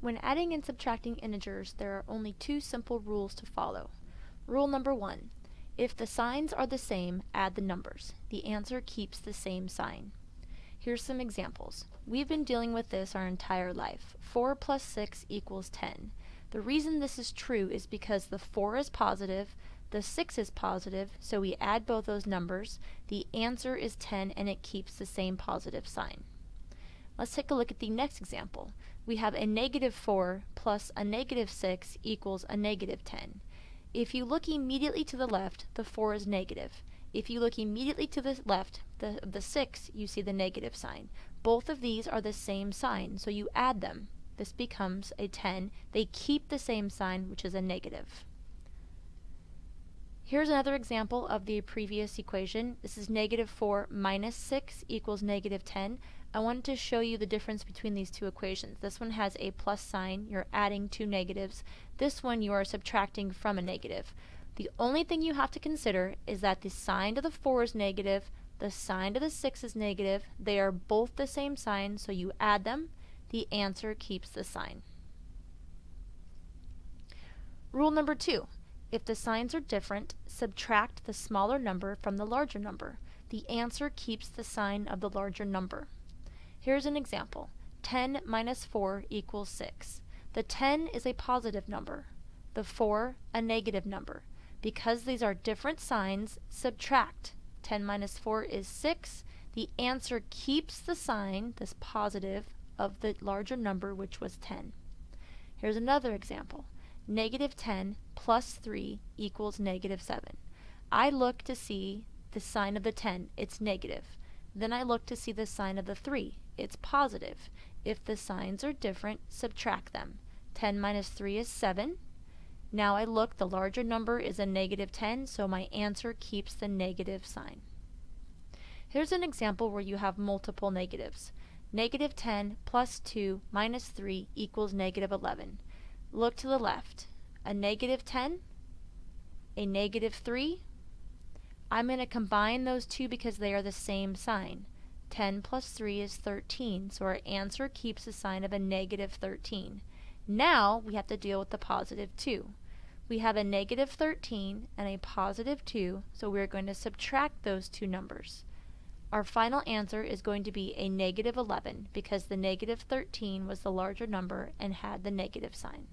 When adding and subtracting integers, there are only two simple rules to follow. Rule number one, if the signs are the same, add the numbers. The answer keeps the same sign. Here's some examples. We've been dealing with this our entire life. 4 plus 6 equals 10. The reason this is true is because the 4 is positive, the 6 is positive, so we add both those numbers. The answer is 10 and it keeps the same positive sign. Let's take a look at the next example. We have a negative 4 plus a negative 6 equals a negative 10. If you look immediately to the left, the 4 is negative. If you look immediately to the left, the, the 6, you see the negative sign. Both of these are the same sign, so you add them. This becomes a 10. They keep the same sign, which is a negative. Here's another example of the previous equation. This is negative 4 minus 6 equals negative 10. I wanted to show you the difference between these two equations. This one has a plus sign, you're adding two negatives. This one you are subtracting from a negative. The only thing you have to consider is that the sign to the 4 is negative, the sign to the 6 is negative. They are both the same sign, so you add them. The answer keeps the sign. Rule number two. If the signs are different, subtract the smaller number from the larger number. The answer keeps the sign of the larger number. Here's an example. 10 minus 4 equals 6. The 10 is a positive number, the 4 a negative number. Because these are different signs, subtract. 10 minus 4 is 6. The answer keeps the sign, this positive, of the larger number, which was 10. Here's another example. Negative 10 plus 3 equals negative 7. I look to see the sign of the 10, it's negative. Then I look to see the sign of the 3, it's positive. If the signs are different, subtract them. 10 minus 3 is 7. Now I look, the larger number is a negative 10, so my answer keeps the negative sign. Here's an example where you have multiple negatives. Negative 10 plus 2 minus 3 equals negative 11. Look to the left. A negative 10, a negative 3. I'm going to combine those two because they are the same sign. 10 plus 3 is 13, so our answer keeps the sign of a negative 13. Now we have to deal with the positive 2. We have a negative 13 and a positive 2, so we're going to subtract those two numbers. Our final answer is going to be a negative 11 because the negative 13 was the larger number and had the negative sign.